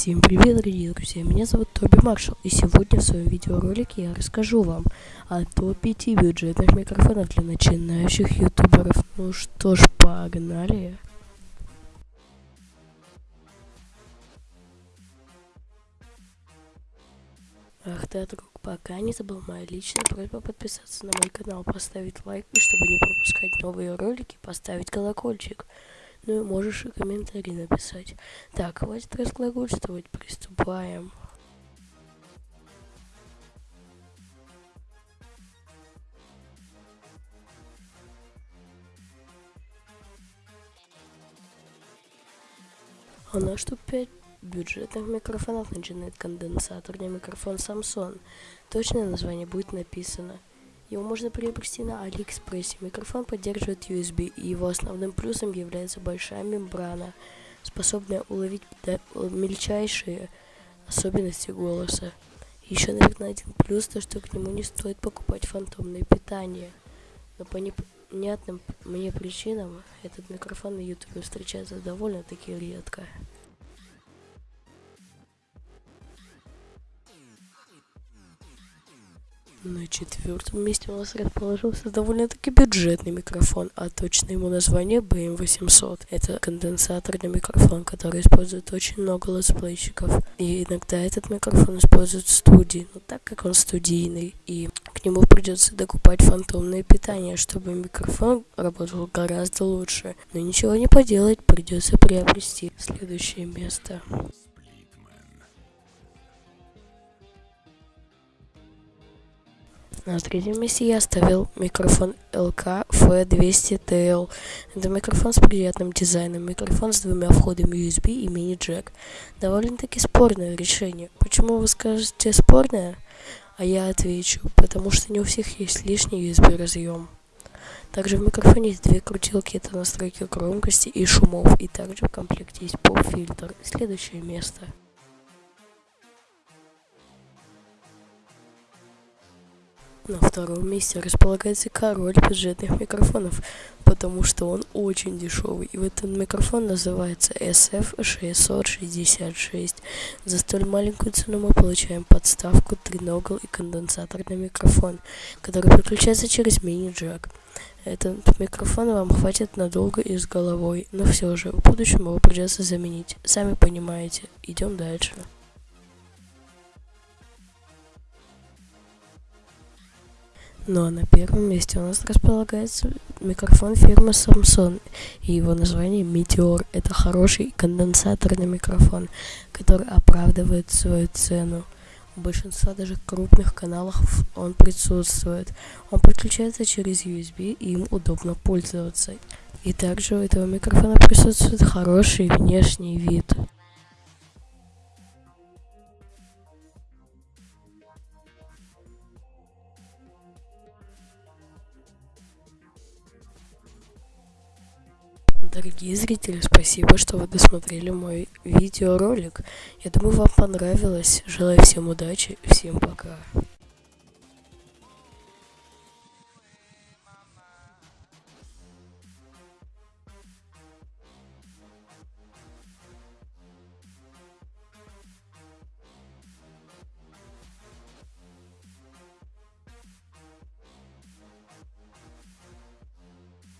Всем привет, дорогие друзья, меня зовут Тоби Маршал, и сегодня в своем видеоролике я расскажу вам о топ-5 бюджетных микрофонов для начинающих ютуберов. Ну что ж, погнали! Ах да, друг, пока не забыл моя личная просьба подписаться на мой канал, поставить лайк, и чтобы не пропускать новые ролики, поставить колокольчик. Ну и можешь и комментарий написать. Так, хватит разглагольствовать, приступаем. А на что 5 бюджетных микрофонов начинает конденсаторный микрофон Samsung. Точное название будет написано. Его можно приобрести на Алиэкспрессе. Микрофон поддерживает USB, и его основным плюсом является большая мембрана, способная уловить мельчайшие особенности голоса. Еще, наверное, один плюс, то что к нему не стоит покупать фантомное питание. Но по непонятным мне причинам этот микрофон на YouTube встречается довольно-таки редко. На четвертом месте у нас расположился довольно-таки бюджетный микрофон, а точно ему название BM800. Это конденсаторный микрофон, который использует очень много летсплейщиков. И иногда этот микрофон используют в студии, но так как он студийный, и к нему придется докупать фантомное питание, чтобы микрофон работал гораздо лучше. Но ничего не поделать, придется приобрести следующее место. На третьем месте я оставил микрофон LK F200TL. Это микрофон с приятным дизайном, микрофон с двумя входами USB и мини-джек. Довольно-таки спорное решение. Почему вы скажете спорное? А я отвечу, потому что не у всех есть лишний USB разъем. Также в микрофоне есть две крутилки, это настройки громкости и шумов, и также в комплекте есть поп-фильтр. Следующее место. На втором месте располагается король бюджетных микрофонов, потому что он очень дешевый. И этот микрофон называется SF666. За столь маленькую цену мы получаем подставку, триногл и конденсаторный микрофон, который подключается через мини-джек. Этот микрофон вам хватит надолго и с головой, но все же в будущем его придется заменить. Сами понимаете. Идем дальше. Ну а на первом месте у нас располагается микрофон фирмы Samsung и его название Meteor. Это хороший конденсаторный микрофон, который оправдывает свою цену. У большинства даже крупных каналов он присутствует. Он подключается через USB и им удобно пользоваться. И также у этого микрофона присутствует хороший внешний вид. Дорогие зрители, спасибо, что вы досмотрели мой видеоролик. Я думаю, вам понравилось. Желаю всем удачи. Всем пока.